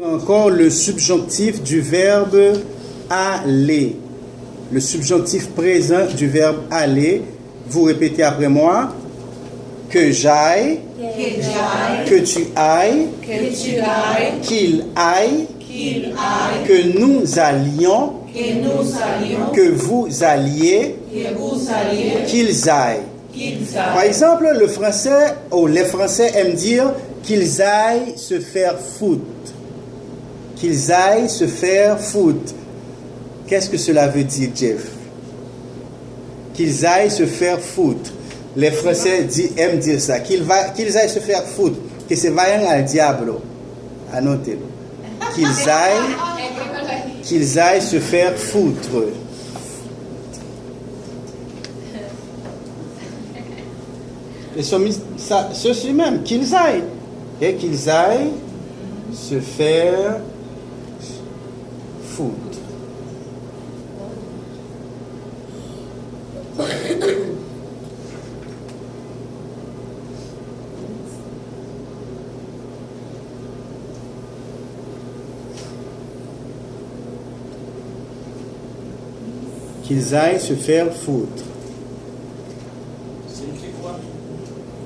Encore le subjonctif du verbe aller. Le subjonctif présent du verbe aller. Vous répétez après moi. Que j'aille. Que. Que tu ailles. Qu'il aille. Aille. Que nous allions. Que vous alliez. Qu'ils aillent. Par exemple, le français, ou les Français aiment dire qu'ils aillent se faire foutre. Qu'ils aillent se faire foutre. Qu'est-ce que cela veut dire, Jeff? Qu'ils aillent se faire foutre. Les Français aiment dire ça. Qu'ils aillent se faire foutre. Que se vayan al diablo. Annotez-le. Qu'ils aillent, qu'ils aillent se faire foutre. Et ceci même, qu'ils aillent. Et qu'ils aillent se faire Qu'ils aillent se faire foutre.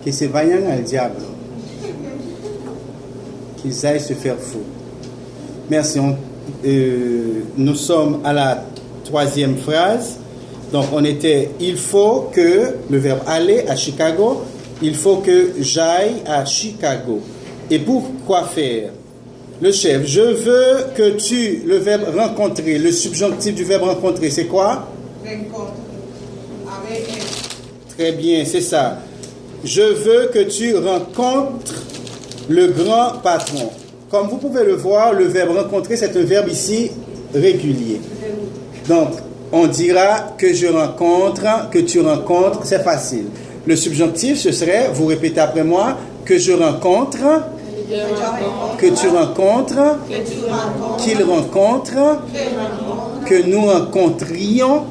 Que se vayan al diable. Qu'ils aillent se faire foutre. Merci. On- euh, nous sommes à la troisième phrase. Donc, on était il faut que, le verbe aller à Chicago, il faut que j'aille à Chicago. Et pour quoi faire? Le chef, je veux que tu, le verbe rencontrer, le subjonctif du verbe rencontrer, c'est quoi? Rencontre avec Très bien, c'est ça. Je veux que tu rencontres le grand patron. Comme vous pouvez le voir, le verbe rencontrer, c'est un verbe ici régulier. Donc, on dira que je rencontre, que tu rencontres, c'est facile. Le subjonctif, ce serait, vous répétez après moi, que je rencontre, que tu rencontres, qu'il rencontre, Que nous rencontrions,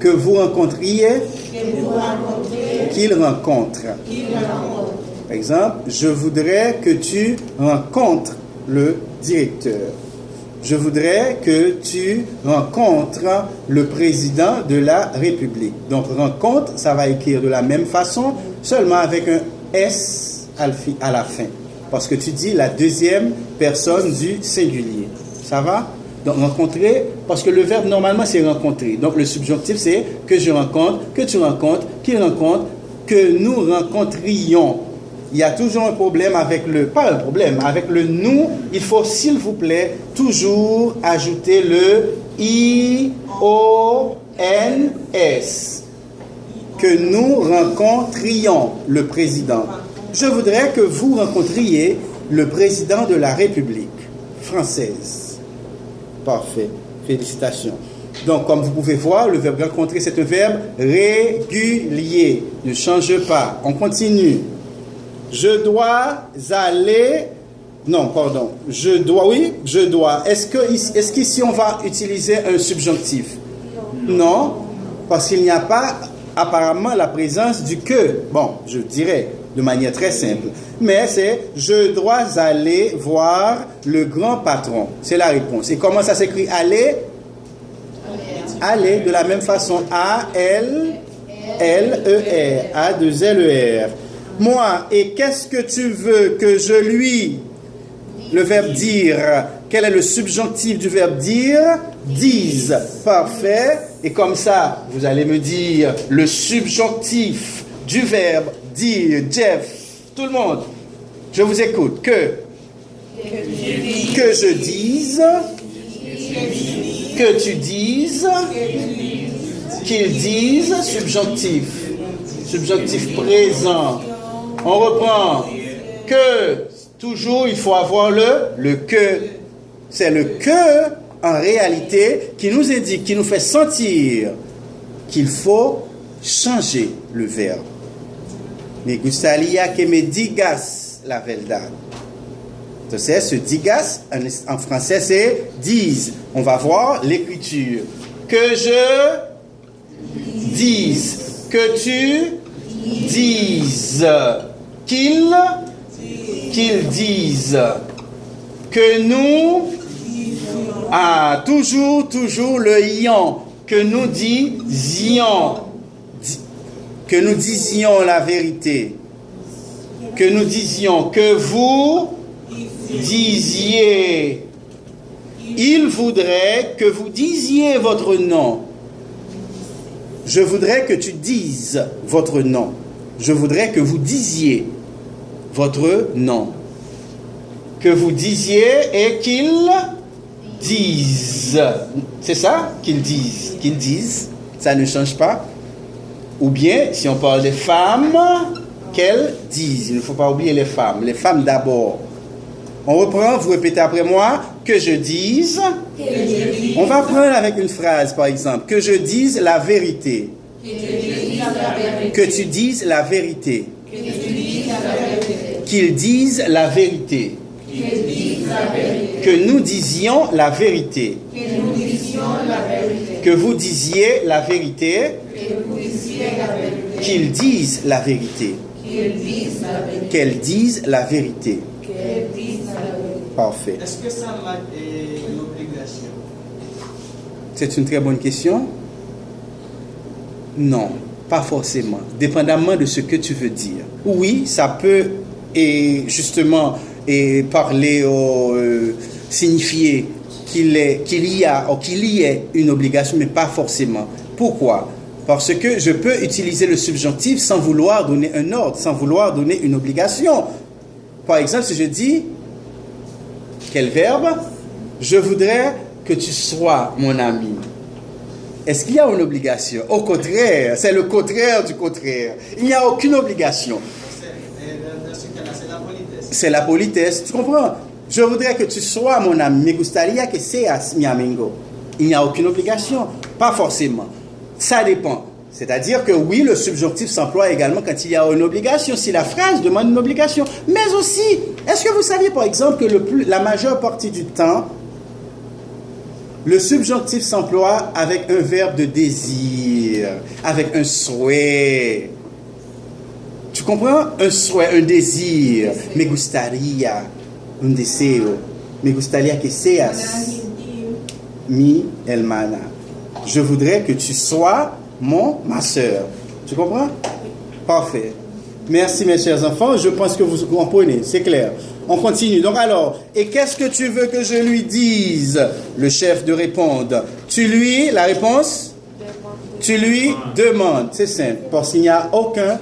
Que vous rencontriez. qu'il rencontre. Par exemple, je voudrais que tu rencontres le directeur. Je voudrais que tu rencontres le président de la République. Donc, rencontre, ça va écrire de la même façon, seulement avec un S à la fin. Parce que tu dis la deuxième personne du singulier. Ça va? Donc, rencontrer, parce que le verbe normalement c'est rencontrer. Donc, le subjonctif c'est que je rencontre, que tu rencontres, qu'il rencontre, que nous rencontrions. Il y a toujours un problème avec le, pas un problème, avec le nous, il faut s'il vous plaît toujours ajouter le I-O-N-S. Que nous rencontrions le président. Je voudrais que vous rencontriez le président de la République française. Parfait. Félicitations. Donc, comme vous pouvez voir, le verbe rencontrer, c'est un verbe régulier. Ne change pas. On continue. Je dois aller. Non, pardon. Je dois. Oui, je dois. Est-ce que est-ce qu'ici on va utiliser un subjonctif? Non, parce qu'il n'y a pas apparemment la présence du que. Bon, je dirais de manière très simple. Mais c'est je dois aller voir le grand patron. C'est la réponse. Et comment ça s'écrit? Aller? Aller de la même façon. A L L E R A 2 L E R. Moi, et qu'est-ce que tu veux que je lui le verbe dire, quel est le subjonctif du verbe dire? Dise. Parfait. Et comme ça, vous allez me dire le subjonctif du verbe dire. Jeff, tout le monde, je vous écoute. Que Que je dise. Que tu dises. Qu'il dise. Subjonctif. Subjonctif présent. On reprend. Que. Toujours, il faut avoir le, le que. C'est le que, en réalité, qui nous indique, qui nous fait sentir qu'il faut changer le verbe. Me gustaría que me digas la verdad. Entonces, ce digas, en français, c'est dise. On va voir l'écriture. Que je dise. Que tu dises. Qu'il qu'ils disent. que nous... Ah, toujours, toujours le ion. Que nous disions. Di- Que nous disions la vérité. Que nous disions que vous disiez. Il voudrait que vous disiez votre nom. Je voudrais que tu dises votre nom. Je voudrais que vous disiez votre nom. Que vous disiez et qu'ils disent. C'est ça? Qu'ils disent. Qu'ils disent. Ça ne change pas. Ou bien, si on parle des femmes, qu'elles disent. Il ne faut pas oublier les femmes. Les femmes d'abord. On reprend, vous répétez après moi, que je dise. On va prendre avec une phrase, par exemple, que je dise la vérité. Que tu dises la vérité. Qu'ils disent la vérité. Que nous disions la vérité. Que vous disiez la vérité. Qu'ils disent la vérité. Qu'elles disent la vérité. Parfait. Est-ce que ça est une obligation C'est une très bonne question. Non, pas forcément. Dépendamment de ce que tu veux dire. Oui, ça peut et justement et parler ou euh, signifier qu'il y a ou qu'il y ait une obligation, mais pas forcément. Pourquoi? Parce que je peux utiliser le subjonctif sans vouloir donner un ordre, sans vouloir donner une obligation. Par exemple, si je dis quel verbe? Je voudrais que tu sois mon ami. Est-ce qu'il y a une obligation? Au contraire, c'est le contraire du contraire. Il n'y a aucune obligation. C'est- et dans- Dans ce cas-là, c'est la politesse. C'est la politesse, tu comprends? Je voudrais que tu sois mon ami. Gustaría que seas mi amigo. Il n'y a aucune obligation. Pas forcément. Ça dépend. C'est-à-dire que oui, le subjonctif s'emploie également quand il y a une obligation, si la phrase demande une obligation. Mais aussi, est-ce que vous saviez par exemple que la majeure partie du temps, le subjonctif s'emploie avec un verbe de désir, avec un souhait? Tu comprends? Un souhait, un désir. Me gustaría, un deseo. Me gustaría que seas mi hermana. Je voudrais que tu sois mon, ma soeur. Tu comprends? Parfait. Merci mes chers enfants. Je pense que vous comprenez, c'est clair. On continue. Donc alors, et qu'est-ce que tu veux que je lui dise? Le chef de répondre. Tu lui, la réponse? Tu lui demandes. C'est simple, parce qu'il n'y a aucun,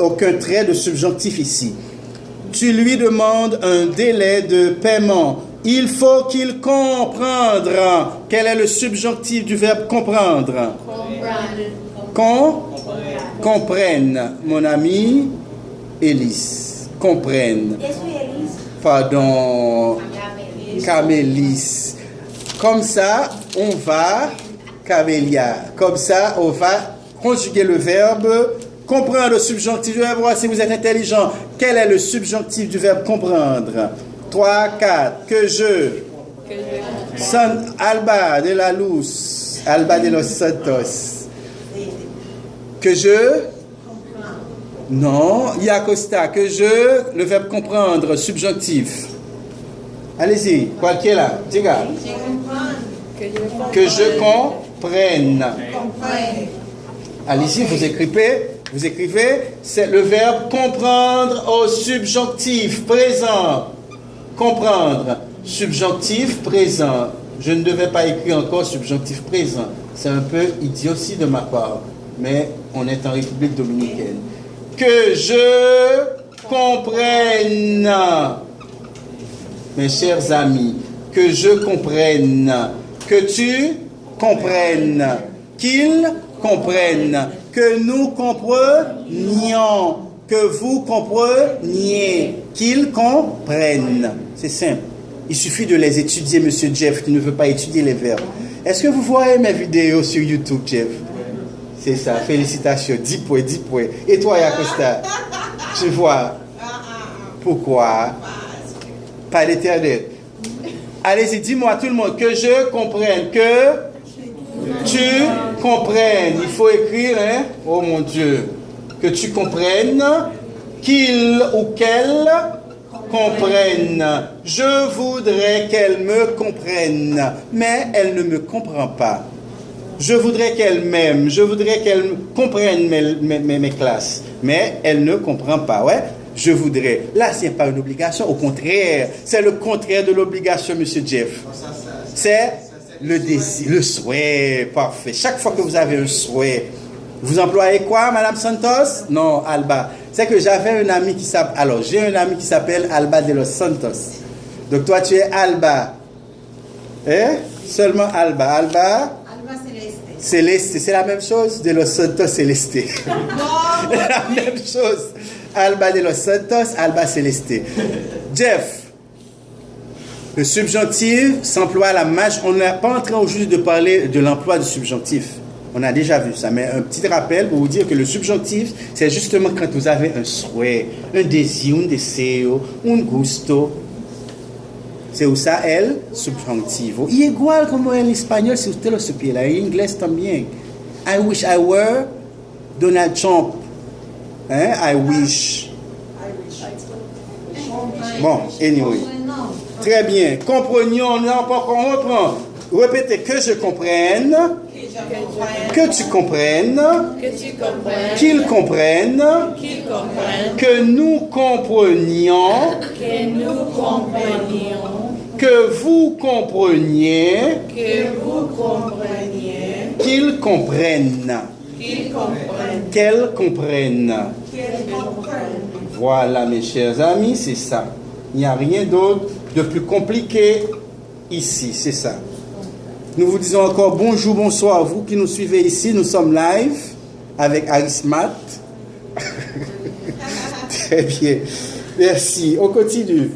aucun trait de subjonctif ici. Tu lui demandes un délai de paiement. Il faut qu'il comprendre. Quel est le subjonctif du verbe comprendre Con comprenne, mon ami Élise. Comprenne. Pardon, Camélis. Comme ça, on va, Camélia. Comme ça, on va conjuguer le verbe comprendre le subjonctif. Je vais voir si vous êtes intelligent. Quel est le subjonctif du verbe comprendre? 3, 4. Que je? San Alba de la Luz. Alba de los Santos. Que je? Non, Yacosta. Que je? Le verbe comprendre, subjonctif. Allez-y, quoi qu'il est là Diga. Que je comprenne. Allez-y, vous écrivez. Vous écrivez, c'est le verbe comprendre au subjonctif présent. Comprendre. Subjonctif présent. Je ne devais pas écrire encore subjonctif présent. C'est un peu idiotie de ma part. Mais on est en République dominicaine. Que je comprenne. Mes chers amis, que je comprenne. Que tu comprennes. Qu'ils comprennent. Que nous comprenions. Que vous compreniez. Qu'ils comprennent. C'est simple. Il suffit de les étudier, monsieur Jeff, qui ne veut pas étudier les verbes. Est-ce que vous voyez mes vidéos sur YouTube, Jeff? C'est ça, félicitations. 10 points, 10 points. Et toi, Yacosta Je vois. Pourquoi? Pas l'éternel. Allez-y, dis-moi tout le monde que je comprenne, que tu comprennes. Il faut écrire, hein? Oh mon Dieu. Que tu comprennes qu'il ou qu'elle comprenne. Je voudrais qu'elle me comprenne, mais elle ne me comprend pas. Je voudrais qu'elle m'aime, je voudrais qu'elle comprenne mes, mes- classes, mais elle ne comprend pas. Ouais, je voudrais. Là, ce n'est pas une obligation, au contraire, c'est le contraire de l'obligation, monsieur Jeff. C'est le désir, le souhait, parfait. Chaque fois que vous avez un souhait, vous employez quoi, Madame Santos? Non, Alba. C'est que j'avais un ami qui s'appelle, alors j'ai un ami qui s'appelle Alba de los Santos. Donc toi, tu es Alba. Hein? Seulement Alba. Alba, Alba Celeste. Céleste, c'est la même chose de los Santos Céleste. la même chose. Alba de los Santos, Alba Celeste. Jeff, le subjonctif s'emploie à la marge. On n'est pas en train aujourd'hui de parler de l'emploi du subjonctif. On a déjà vu ça, mais un petit rappel pour vous dire que le subjonctif, c'est justement quand vous avez un souhait, un désir, un deseo, un gusto. Se usa el subjuntivo. Y igual como en español, si usted lo supiera, en inglés también. I wish I were Donald Trump. Hein? I wish. Bon, anyway. Très bien. Comprenions, non, pas qu'on reprend. Répétez que je comprenne, que tu comprennes, qu'ils comprennent, qu'ils comprennent, que nous comprenions, que nous comprenions, que vous compreniez, que vous compreniez, qu'ils comprennent, qu'ils comprennent, qu'elles comprennent. Voilà, mes chers amis, c'est ça. Il n'y a rien d'autre de plus compliqué ici, c'est ça. Nous vous disons encore bonjour, bonsoir, vous qui nous suivez ici. Nous sommes live avec Arismat. Très bien. Merci. On continue.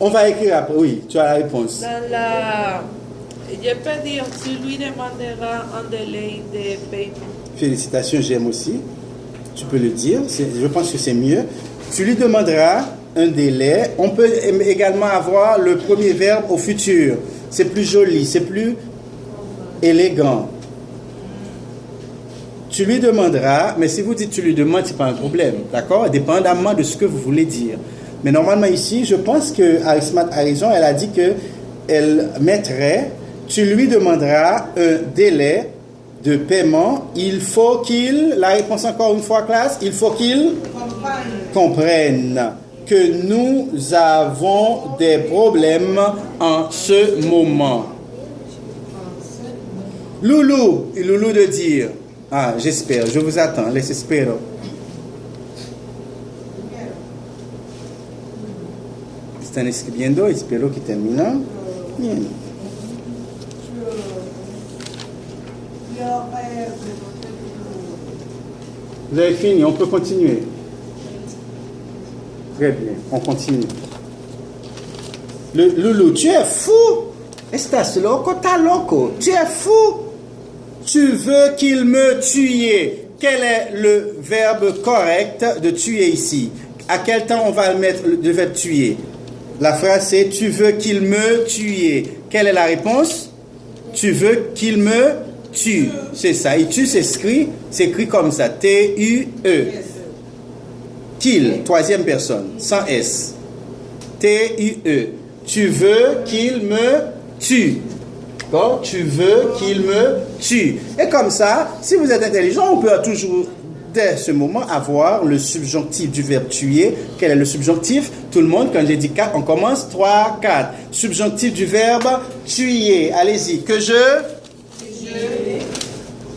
On va écrire après. Oui, tu as la réponse. dans la... Je peux dire, tu lui demanderas un délai de paiement. Félicitations, j'aime aussi. Tu peux le dire. Je pense que c'est mieux. Tu lui demanderas un délai. On peut également avoir le premier verbe au futur. C'est plus joli, c'est plus élégant. Tu lui demanderas, mais si vous dites tu lui demandes, c'est pas un problème, d'accord? Dépendamment de ce que vous voulez dire. Mais normalement ici, je pense que Arismat a raison, elle a dit que elle mettrait, tu lui demanderas un délai de paiement. Il faut qu'il, la réponse encore une fois classe, il faut qu'il comprenne que nous avons des problèmes en ce moment. Loulou, Loulou de dire, ah, j'espère, je vous attends, les espero. Están escribiendo, espero que termina. Bien. Vous avez fini, on peut continuer. Très bien, on continue. Le, Loulou, tu es fou. Estás loco, t'as loco. Tu es fou. Tu veux qu'il me tue. Quel est le verbe correct de tuer ici? À quel temps on va le mettre le verbe tuer? La phrase c'est tu veux qu'il me tue. Quelle est la réponse? Tu veux qu'il me tue. C'est ça. Et tu s'écrit, s'écrit comme ça. T-U-E. Qu'il, troisième personne, sans S. T-U-E. Tu veux qu'il me tue. D'accord Tu veux qu'il me tue. Et comme ça, si vous êtes intelligent, on peut toujours, dès ce moment, avoir le subjonctif du verbe tuer. Quel est le subjonctif? Tout le monde, quand j'ai dit 4, on commence 3, 4. Subjonctif du verbe tuer. Allez-y. Que je...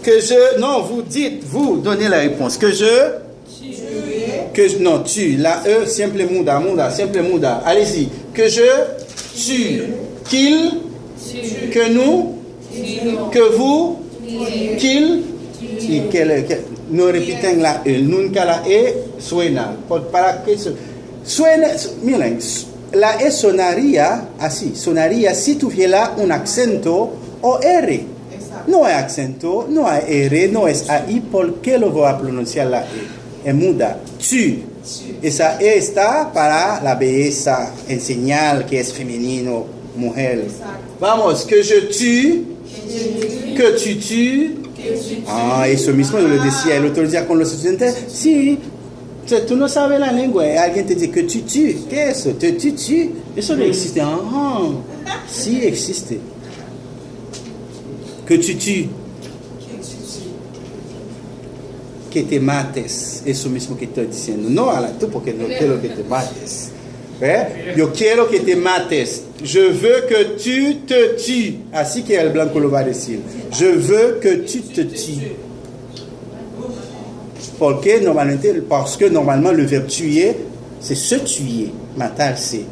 Que je... Non, vous dites, vous donnez la réponse. Que je... Que. Non, tu. La E, simple muda, muda, simple muda. Allez-y. Que je tue. Qu'il... Que nous... Que vous... Qu'il... Y que, que, no repiten la E. Nunca la E suena. Para que. Suena... Miren, la E sonaría así. Sonaría si tuviera un acento o R. No hay acento, no hay R, no es AI. ¿Por qué lo voy a pronunciar la E? Es muda. Tu. Esa E está para la belleza, en señal que es femenino, mujer. Vamos, que je tue, que tu tues. Ah, eso mismo yo lo decía el otro día con los estudiantes. Sí, Tu ne savais la langue, et quelqu'un te dit que tu tues. Qu'est-ce que tu tues Et ça doit exister. Ah, ah. si existe. Que tu tues. Que te mates. Eso mismo que estoy diciendo. No a la tú porque no quiero que te mates. ¿Eh? Yo quiero que te mates. Je veux que tu te tues. Así que el blanco lo va a decir. Je veux que tu te tues. Porque normalmente, parce que normalement le verbe tuer, c'est se tuer, matarse.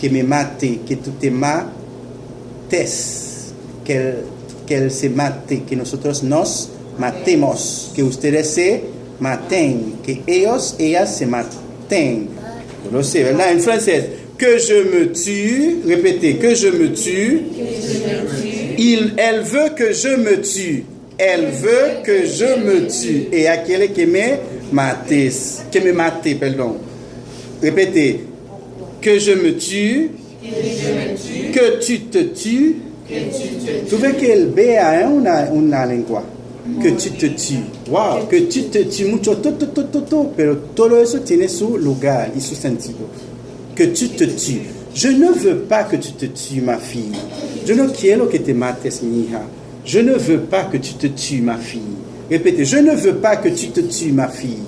Que me mate, que tú te mates, que que se mate, que nosotros nos matemos, que ustedes se maten, que ellos, ellas se maten. Yo lo sé, ¿verdad? En francés, que je me tue, répétez, que je me tue, il, elle veut que je me tue. Elle veut que je me tue. Et aquel que me mates. Que me mate, pardon. Répétez. Que je me tue. Que tu te tues. Tu ves que el B a una, una lengua. Que tu te tues. Wow. Que tu te tues mucho. To, to, to, to, to. Pero todo eso tiene su lugar y su sentido. Que tu te tues. Je ne veux pas que tu te tues, ma fille. Je no quiero que te mates, mi hija. Je ne veux pas que tu te tues, ma fille. Répétez, je ne veux pas que tu te tues, ma fille.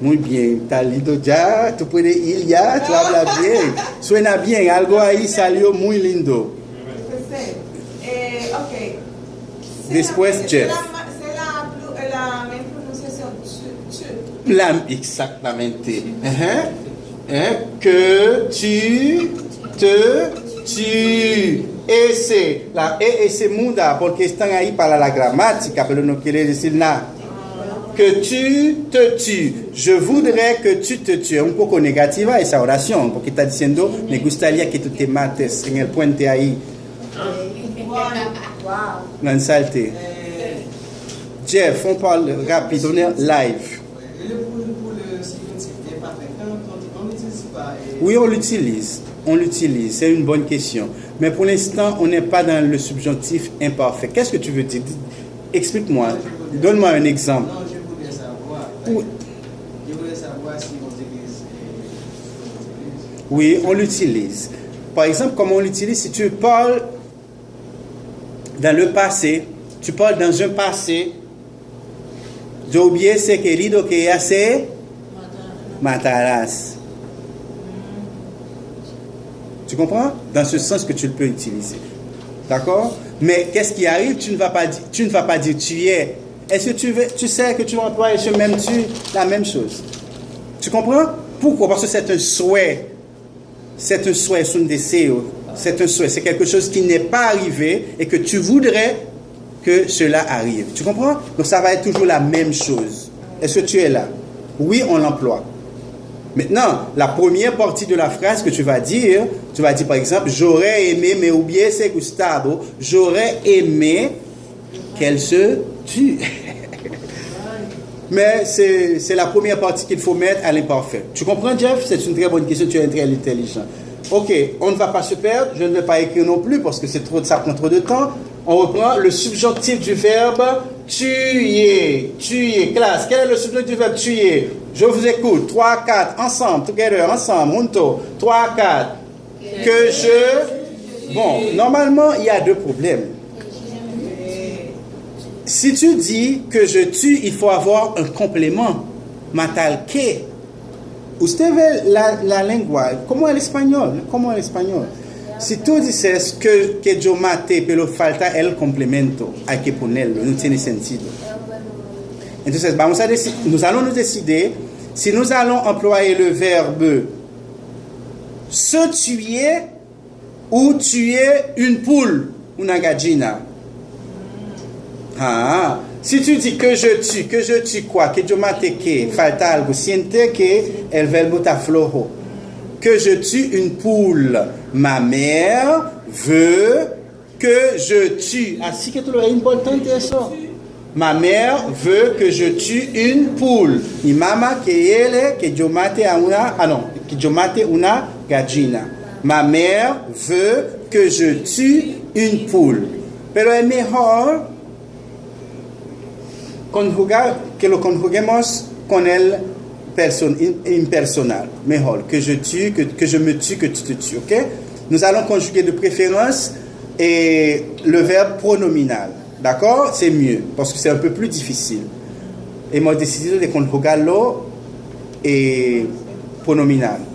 Muy bien, está lindo ya, tú puedes ir ya, tú hablas bien. Suena bien, algo ahí salió muy lindo. Eh, ok. C'est Después, la- Jeff. C'est la, c'est la, plu- la même prononciation. Tu, tu. La- exactamente. Ajá. Hein? Que tu te tues. Ese, la E se muda porque están ahí para la gramática, pero no quiere decir nada. Que tu te tues. Je voudrais que tu te tues. Un poco negativa esa oración, porque está diciendo, me gustaría que tú te mates en el puente ahí. Lanzalte. Jeff, on parle rapide, on est live. Oui, on l'utilise. On l'utilise. C'est une bonne question. Mais pour l'instant, on n'est pas dans le subjonctif imparfait. Qu'est-ce que tu veux dire? Explique-moi. Donne-moi un exemple. Non, je voulais savoir. Oui. Je voulais savoir si on utilise. on utilise. Oui, on l'utilise. Par exemple, comment on l'utilise? Si tu parles dans le passé, tu parles dans un passé, yo hubiese querido que hace matarás. Tu comprends? Dans ce sens que tu le peux utiliser. D'accord? Mais qu'est-ce qui arrive? Tu ne, vas pas dire, tu ne vas pas dire tu es. Est-ce que tu, veux, tu sais que tu vas employer ce même tu La même chose? Tu comprends? Pourquoi? Parce que c'est un souhait. C'est un souhait, c'est un deseo. C'est un souhait. C'est quelque chose qui n'est pas arrivé et que tu voudrais que cela arrive. Tu comprends? Donc ça va être toujours la même chose. Est-ce que tu es là? Oui, on l'emploie. Maintenant, la première partie de la phrase que tu vas dire, tu vas dire par exemple, j'aurais aimé, mais hubiese gustado, j'aurais aimé qu'elle se tue. Mais c'est la première partie qu'il faut mettre à l'imparfait. Tu comprends, Jeff? C'est une très bonne question, tu es très intelligent. Ok, on ne va pas se perdre, je ne vais pas écrire non plus parce que c'est trop, ça prend trop de temps. On reprend le subjonctif du verbe tuer. Tuer. Classe, quel est le subjonctif du verbe tuer? Je vous écoute. 3, 4, ensemble, together, ensemble, junto. 3, 4. Que je? Bon, normalement, il y a deux problèmes. Si tu dis que je tue, il faut avoir un complément. Matal que. Usted ve la, la lengua, como el español, como el español. Si tú dices que, que yo mate, pero falta el complemento, hay que ponerlo, no tiene sentido. Entonces, vamos a nous allons nous décider si nous allons employer le verbe se tuer ou tuer une poule, una gallina. Ah, si tu dis que je tue, que je tue quoi, que yo mate que, falta algo, siente que el verbo flojo. Que je tue une poule. Ma mère veut que je tue. Así que tú lo es importante eso. Ma mère veut que je tue une poule. Mi que a ah non, que. Ma mère veut que je tue une poule. Conjugar que lo conjuguemos con el person, impersonal. Mejor, que je tue, que, que je me tue, que tu te tues, ok? Nous allons conjuguer de préférence et le verbe pronominal. D'accord? C'est mieux, parce que c'est un peu plus difficile. Hemos decidido de conjugarlo eh, pronominal.